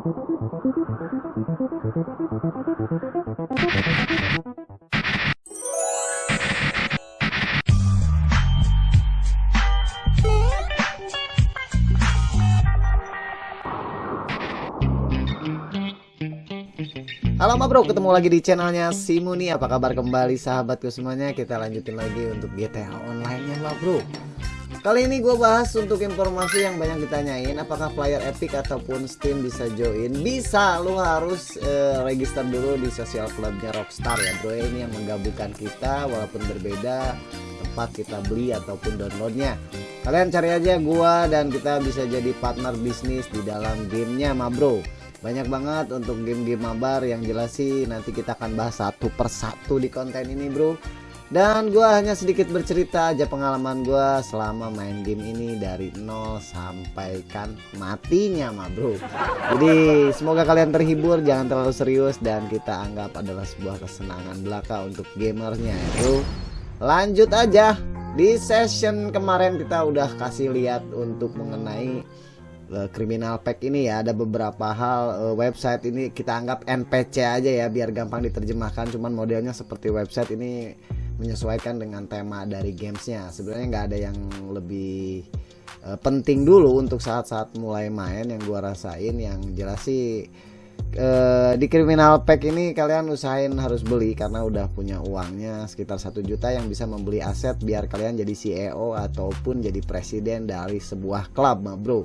Halo ma bro, ketemu lagi di channelnya Simuni Apa kabar kembali sahabatku semuanya? Kita lanjutin lagi untuk GTA online nya ma bro Kali ini gue bahas untuk informasi yang banyak ditanyain Apakah player Epic ataupun Steam bisa join? Bisa, lu harus uh, register dulu di sosial clubnya Rockstar ya bro. Ini yang menggabungkan kita walaupun berbeda tempat kita beli ataupun downloadnya. Kalian cari aja gua dan kita bisa jadi partner bisnis di dalam gamenya ma bro. Banyak banget untuk game-game mabar yang jelas sih nanti kita akan bahas satu persatu di konten ini bro dan gue hanya sedikit bercerita aja pengalaman gue selama main game ini dari nol sampai kan matinya mah bro. Jadi semoga kalian terhibur jangan terlalu serius dan kita anggap adalah sebuah kesenangan belaka untuk gamernya bro. Lanjut aja. Di session kemarin kita udah kasih lihat untuk mengenai kriminal eh, pack ini ya. Ada beberapa hal uh, website ini kita anggap NPC aja ya biar gampang diterjemahkan. Cuman modelnya seperti website ini menyesuaikan dengan tema dari gamesnya. Sebenarnya nggak ada yang lebih uh, penting dulu untuk saat-saat mulai main. Yang gua rasain yang jelas sih uh, di kriminal pack ini kalian usahain harus beli karena udah punya uangnya sekitar satu juta yang bisa membeli aset biar kalian jadi CEO ataupun jadi presiden dari sebuah klub bro.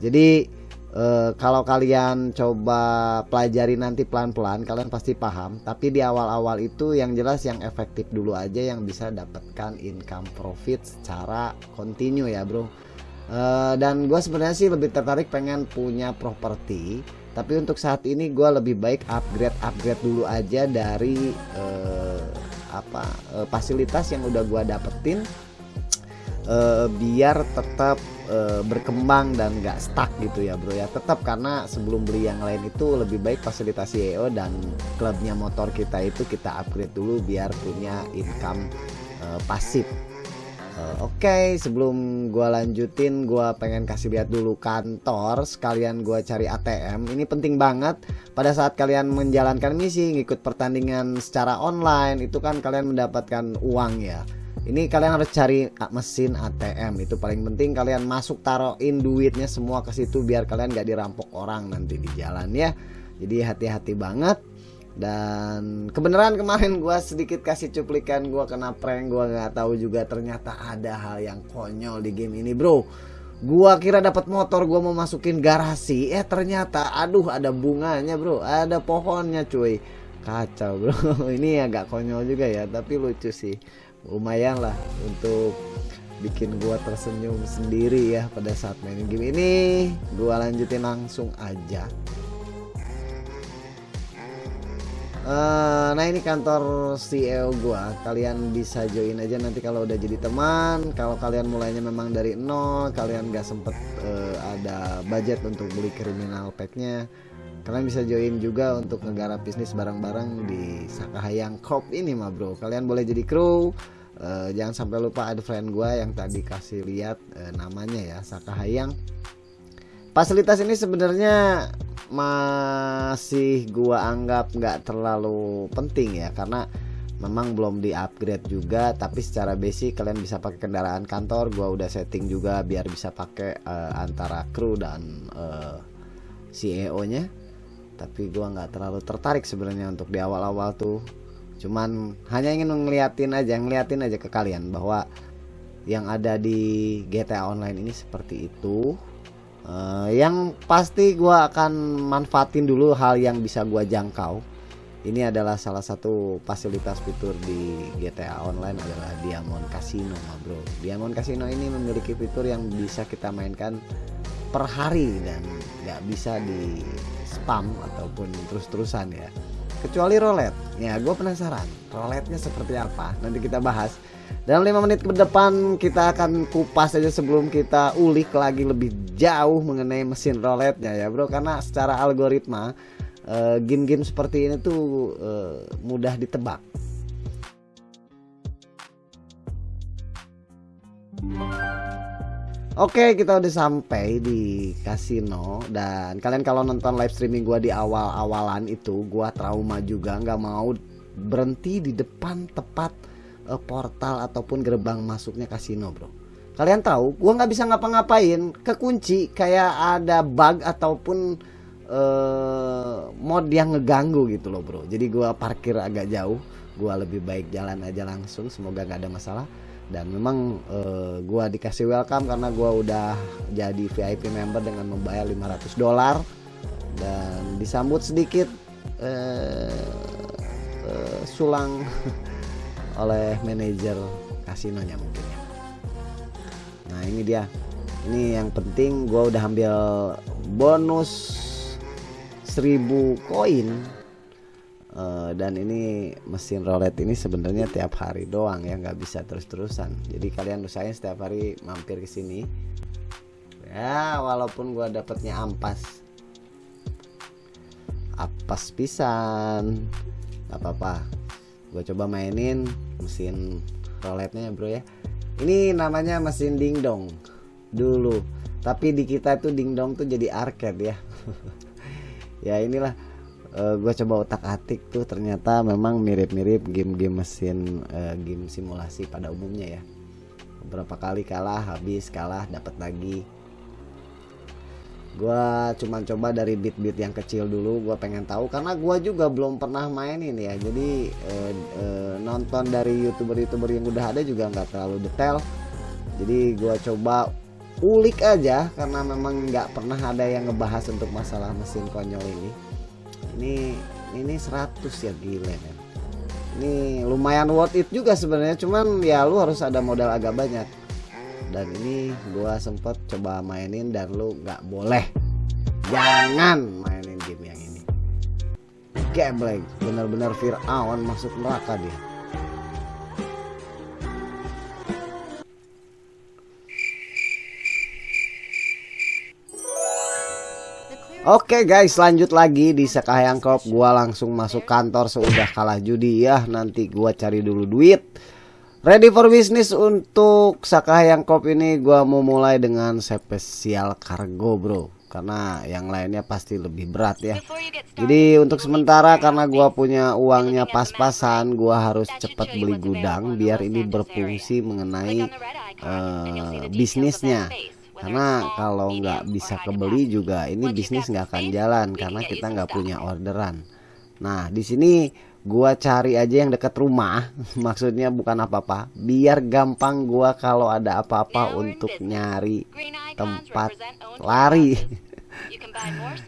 Jadi eh, kalau kalian coba pelajari nanti pelan-pelan kalian pasti paham. Tapi di awal-awal itu yang jelas yang efektif dulu aja yang bisa dapatkan income profit secara kontinu ya bro. Eh, dan gue sebenarnya sih lebih tertarik pengen punya properti. Tapi untuk saat ini gue lebih baik upgrade upgrade dulu aja dari eh, apa eh, fasilitas yang udah gue dapetin uh, biar tetap uh, berkembang dan gak stuck gitu ya bro ya. Tetap karena sebelum beli yang lain itu lebih baik fasilitas CEO dan klubnya motor kita itu kita upgrade dulu biar punya income uh, pasif. Oke okay, sebelum gua lanjutin gua pengen kasih lihat dulu kantor sekalian gua cari ATM ini penting banget. Pada saat kalian menjalankan misi ngikut pertandingan secara online itu kan kalian mendapatkan uang ya ini kalian harus cari mesin ATM itu paling penting kalian masuk taruhin duitnya semua ke situ biar kalian gak dirampok orang nanti di jalan ya. Jadi hati-hati banget. Dan kebenaran kemarin gue sedikit kasih cuplikan gue kena prank gue nggak tahu juga ternyata ada hal yang konyol di game ini bro. Gua kira dapat motor gua mau masukin garasi. Eh ternyata aduh ada bunganya bro. Ada pohonnya cuy. Kacau bro. Ini agak konyol juga ya tapi lucu sih lumayan lah untuk bikin gua tersenyum sendiri ya pada saat main game ini. Gua lanjutin langsung aja. Uh, nah ini kantor CEO gua. Kalian bisa join aja nanti kalau udah jadi teman. Kalau kalian mulainya memang dari nol kalian gak sempet uh, ada budget untuk beli kriminal packnya kalian bisa join juga untuk negara bisnis bareng-bareng di Sakahayang Corp ini mah bro. Kalian boleh jadi kru. Uh, jangan sampai lupa ada friend gue yang tadi kasih lihat uh, namanya ya Sakahayang fasilitas ini sebenarnya masih gua anggap nggak terlalu penting ya karena memang belum di upgrade juga. Tapi secara basic kalian bisa pakai kendaraan kantor. Gua udah setting juga biar bisa pakai uh, antara kru dan uh, CEO nya tapi gua nggak terlalu tertarik sebenarnya untuk di awal-awal tuh. Cuman hanya ingin ngeliatin aja ngeliatin aja ke kalian bahwa yang ada di GTA Online ini seperti itu. Uh, yang pasti gua akan manfaatin dulu hal yang bisa gua jangkau. Ini adalah salah satu fasilitas fitur di GTA Online adalah Diamond Casino bro. Diamond Casino ini memiliki fitur yang bisa kita mainkan per hari dan nggak bisa di spam ataupun terus-terusan ya. Kecuali roulette. Ya gue penasaran roulette seperti apa? Nanti kita bahas. Dalam lima menit ke depan kita akan kupas aja sebelum kita ulik lagi lebih jauh mengenai mesin roulette ya bro. Karena secara algoritma eh, game-game seperti ini tuh uh, mudah ditebak Oke, kita udah sampai di kasino dan kalian kalau nonton live streaming gua di awal-awalan itu gua trauma juga. Nggak mau berhenti di depan tepat uh, portal ataupun gerbang masuknya kasino, Bro. Kalian tahu, gua nggak bisa ngapa-ngapain, kekunci kayak ada bug ataupun uh, mod yang ngeganggu gitu loh, Bro. Jadi gua parkir agak jauh, gua lebih baik jalan aja langsung, semoga nggak ada masalah dan memang uh, gua dikasih welcome karena gua udah jadi VIP member dengan membayar 500 dolar. Dan disambut sedikit uh, uh, sulang oleh manajer kasinonya mungkin ya. Nah ini dia, ini yang penting gua udah ambil bonus 1000 koin Uh, dan ini mesin roulette ini sebenarnya tiap hari doang ya nggak bisa terus-terusan. Jadi kalian usahain setiap hari mampir ke sini. Ya walaupun gua dapatnya ampas. Ampas pisan. Apa-apa. Gue coba mainin mesin roulette-nya bro ya. Ini namanya mesin dingdong. Dulu. Tapi di kita tuh dingdong tuh jadi arcade ya. Ya inilah uh, eh, gue coba otak atik tuh ternyata memang mirip-mirip game-game mesin uh, game simulasi pada umumnya ya. Beberapa kali kalah habis kalah dapat lagi. Gue cuman coba dari bit-bit yang kecil dulu gue pengen tahu karena gue juga belum pernah mainin ya. Jadi uh, uh, nonton dari youtuber-youtuber yang udah ada juga nggak terlalu detail. Jadi gue coba ulik aja karena memang nggak pernah ada yang ngebahas untuk masalah mesin konyol ini ini ini 100 ya gila men. Ini lumayan worth it juga sebenarnya cuman ya lu harus ada modal agak banyak. Dan ini gua sempet coba mainin dan lu nggak boleh. Jangan mainin game yang ini. Gameplay bener-bener Fir'aun masuk neraka dia Oke guys lanjut lagi di Sekayang Corp Gua langsung masuk kantor sudah kalah judi. Ya Nanti gua cari dulu duit. Ready for business untuk Sakahayang Corp ini. Gua mau mulai dengan spesial kargo bro. Karena yang lainnya pasti lebih berat ya. Jadi untuk sementara karena gua punya uangnya pas-pasan Gua harus cepat beli gudang Biar ini berfungsi mengenai uh, bisnisnya karena kalau nggak bisa kebeli juga ini bisnis nggak akan jalan karena kita nggak punya orderan. Nah di sini gua cari aja yang dekat rumah. Maksudnya bukan apa-apa. Biar gampang gua kalau ada apa-apa untuk nyari tempat lari.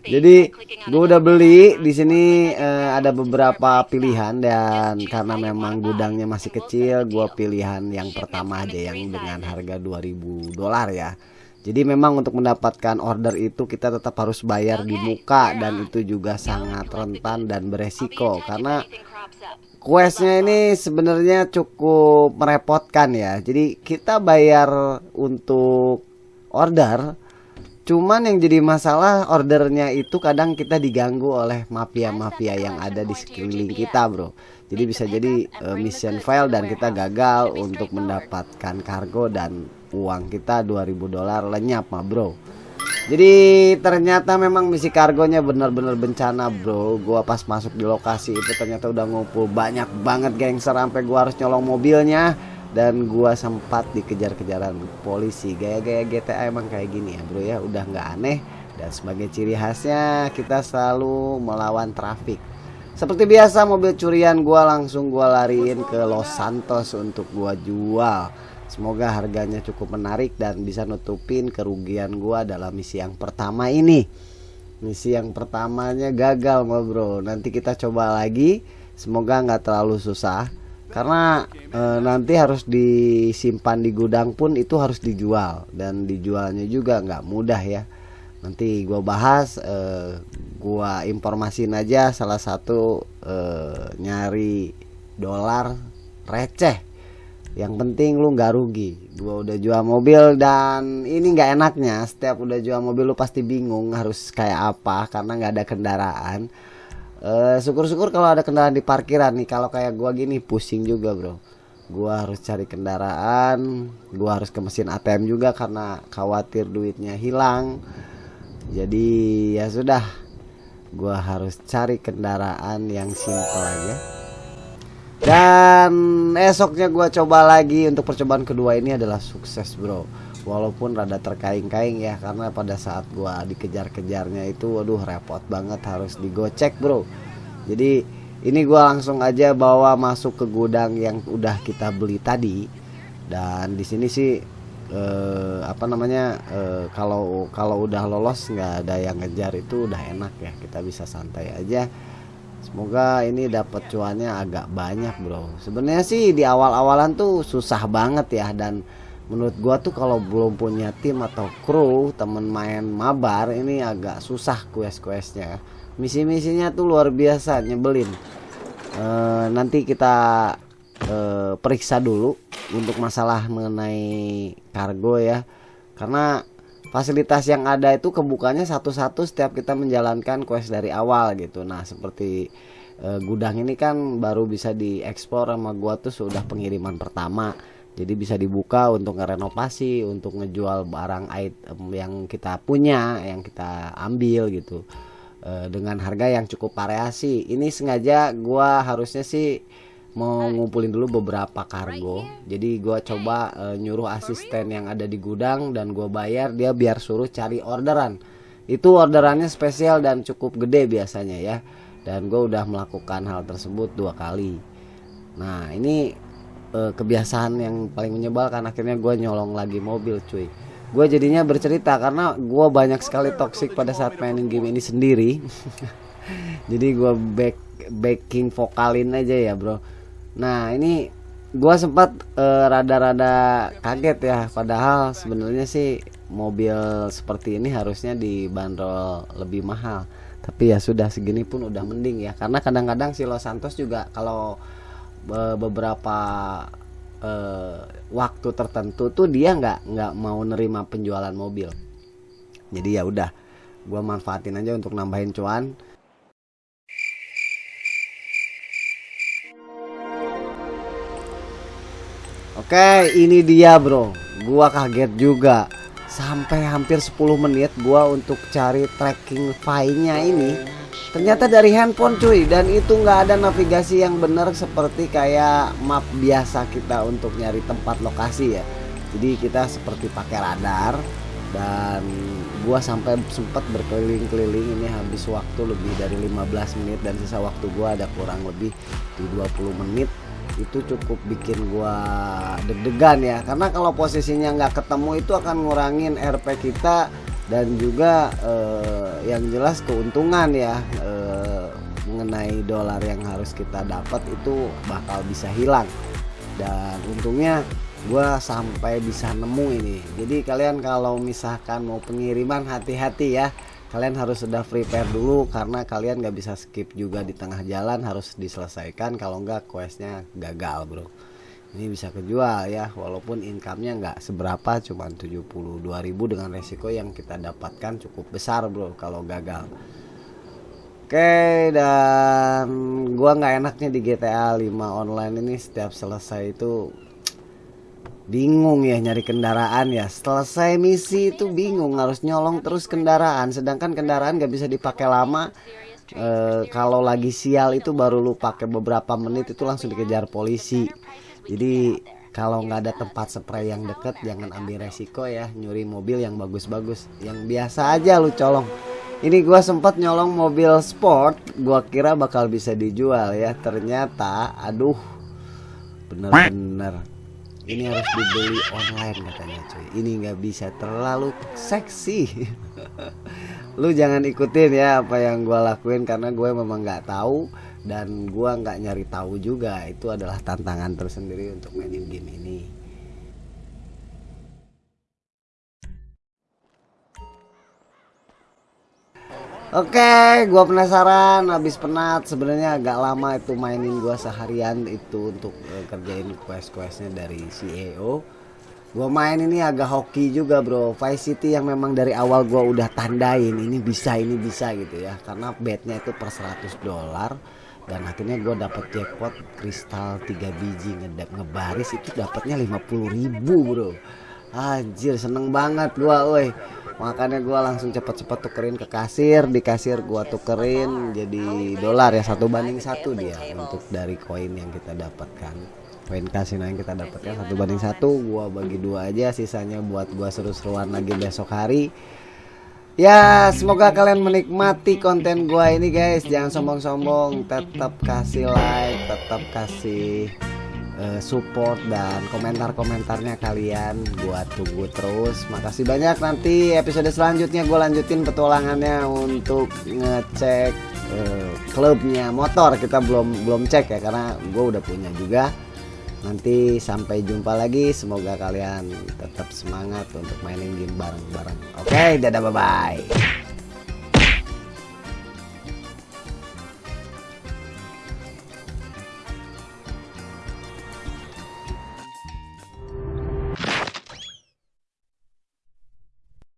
jadi gue udah beli di sini uh, ada beberapa pilihan dan karena memang gudangnya masih kecil, gue pilihan yang pertama aja yang dengan harga 2000 dolar ya. Jadi memang untuk mendapatkan order itu kita tetap harus bayar di muka dan itu juga sangat rentan dan beresiko karena questnya ini sebenarnya cukup merepotkan ya. Jadi kita bayar untuk order Cuman yang jadi masalah ordernya itu kadang kita diganggu oleh mafia-mafia yang ada di sekeliling kita bro. Jadi bisa jadi uh, mission file dan kita gagal untuk mendapatkan kargo dan uang kita 2000 dolar lenyap mah bro. Jadi ternyata memang misi kargonya benar-benar bencana bro. Gua pas masuk di lokasi itu ternyata udah ngumpul banyak banget gangster sampai gua harus nyolong mobilnya. Dan gua sempat dikejar-kejaran polisi. Gaya-gaya GTA emang kayak gini ya bro ya. Udah nggak aneh. Dan sebagai ciri khasnya kita selalu melawan trafik. Seperti biasa mobil curian gua langsung gua lariin ke Los Santos untuk gua jual Semoga harganya cukup menarik dan bisa nutupin kerugian gua dalam misi yang pertama ini. Misi yang pertamanya gagal ma bro. Nanti kita coba lagi. Semoga nggak terlalu susah. Karena e, nanti harus disimpan di gudang pun itu harus dijual dan dijualnya juga nggak mudah ya. Nanti gua bahas, e, gua informasin aja salah satu e, nyari dolar receh yang penting lu nggak rugi. Gua udah jual mobil dan ini nggak enaknya. Setiap udah jual mobil lu pasti bingung harus kayak apa karena nggak ada kendaraan. Syukur syukur-syukur kalau ada kendaraan di parkiran nih. Kalau kayak gua gini pusing juga bro. Gua harus cari kendaraan gua harus ke mesin ATM juga karena khawatir duitnya hilang. Jadi ya sudah. Gua harus cari kendaraan yang simple aja dan esoknya gua coba lagi untuk percobaan kedua ini adalah sukses bro. Walaupun rada terkaing-kaing ya karena pada saat gua dikejar-kejarnya itu waduh repot banget harus digocek bro. Jadi ini gua langsung aja bawa masuk ke gudang yang udah kita beli tadi. Dan di sini sih eh, apa namanya eh, kalau kalau udah lolos nggak ada yang ngejar itu udah enak ya. Kita bisa santai aja semoga ini dapat cuannya agak banyak bro. Sebenarnya sih di awal-awalan tuh susah banget ya. Dan menurut gua tuh kalau belum punya tim atau kru temen main mabar ini agak susah quest-questnya. Misi-misinya tuh luar biasa nyebelin. E, nanti kita e, periksa dulu untuk masalah mengenai kargo ya. Karena fasilitas yang ada itu kebukanya satu-satu setiap kita menjalankan quest dari awal gitu. Nah seperti e, gudang ini kan baru bisa dieksplor sama gua tuh sudah pengiriman pertama. Jadi bisa dibuka untuk ngerenovasi untuk ngejual barang item yang kita punya yang kita ambil gitu. Uh, dengan harga yang cukup variasi. Ini sengaja gua harusnya sih mau ngumpulin dulu beberapa kargo. Jadi gua coba uh, nyuruh asisten yang ada di gudang dan gua bayar dia biar suruh cari orderan. Itu orderannya spesial dan cukup gede biasanya ya. Dan gue udah melakukan hal tersebut dua kali. Nah ini uh, kebiasaan yang paling menyebalkan akhirnya gue nyolong lagi mobil cuy gue jadinya bercerita karena gue banyak sekali toxic pada saat mainin game ini sendiri jadi gue back backing vokalin aja ya bro nah ini gue sempat rada rada-rada kaget ya. Padahal sebenarnya sih mobil seperti ini harusnya dibanderol lebih mahal. Tapi ya sudah segini pun udah mending ya. Karena kadang-kadang si Los Santos juga kalau beberapa uh, waktu tertentu tuh dia nggak nggak mau nerima penjualan mobil. Jadi ya udah gue manfaatin aja untuk nambahin cuan Oke, ini dia bro. Gua kaget juga. Sampai hampir 10 menit gua untuk cari tracking file-nya ini. Ternyata dari handphone cuy. Dan itu nggak ada navigasi yang benar seperti kayak map biasa kita untuk nyari tempat lokasi ya. Jadi kita seperti pakai radar. Dan gua sampai sempat berkeliling-keliling ini habis waktu lebih dari 15 menit dan sisa waktu gua ada kurang lebih di 20 menit itu cukup bikin gua deg-degan ya. Karena kalau posisinya nggak ketemu itu akan ngurangin RP kita dan juga eh, yang jelas keuntungan ya. Eh, mengenai dolar yang harus kita dapat itu bakal bisa hilang. Dan untungnya gue sampai bisa nemu ini. Jadi kalian kalau misalkan mau pengiriman hati-hati ya kalian harus sudah prepare dulu karena kalian nggak bisa skip juga di tengah jalan harus diselesaikan. Kalau nggak questnya gagal bro. Ini bisa kejual ya walaupun income-nya nggak seberapa cuma 72.000 dengan resiko yang kita dapatkan cukup besar bro kalau gagal. Oke dan gua nggak enaknya di GTA 5 online ini setiap selesai itu bingung ya nyari kendaraan ya. Selesai misi itu bingung harus nyolong terus kendaraan. Sedangkan kendaraan nggak bisa dipakai lama. E, kalau lagi sial itu baru lu pakai beberapa menit itu langsung dikejar polisi. Jadi kalau nggak ada tempat spray yang deket jangan ambil resiko ya. Nyuri mobil yang bagus-bagus. Yang biasa aja lu colong. Ini gua sempat nyolong mobil sport gua kira bakal bisa dijual ya. Ternyata aduh. Bener-bener ini harus dibeli online katanya cuy. Ini nggak bisa terlalu seksi. Lu jangan ikutin ya apa yang gua lakuin karena gue memang nggak tahu dan gua nggak nyari tahu juga. Itu adalah tantangan tersendiri untuk mainin game ini Oke, gua penasaran habis penat sebenarnya agak lama itu mainin gua seharian itu untuk uh, kerjain quest-questnya dari CEO. Gua main ini agak hoki juga, Bro. Vice City yang memang dari awal gua udah tandain ini bisa, ini bisa gitu ya. Karena bednya itu per 100 dolar dan akhirnya gue dapet jackpot kristal 3 biji ngedap ngebaris itu dapatnya 50.000 bro anjir seneng banget gua woi makanya gua langsung cepet-cepet tukerin ke kasir. Di kasir gua tukerin jadi dolar ya satu banding satu dia untuk dari koin yang kita dapatkan. Koin kasino yang kita dapatkan satu banding satu. Gua bagi dua aja sisanya buat gua seru-seruan lagi besok hari. Ya semoga kalian menikmati konten gua ini guys. Jangan sombong-sombong Tetap kasih like Tetap kasih uh, support dan komentar-komentarnya kalian Gua tunggu terus Makasih banyak nanti episode selanjutnya gue lanjutin petualangannya Untuk ngecek uh, klubnya motor Kita belum belum cek ya Karena gue udah punya juga Nanti sampai jumpa lagi. Semoga kalian tetap semangat untuk mainin game bareng-bareng. Oke, okay, dadah bye-bye.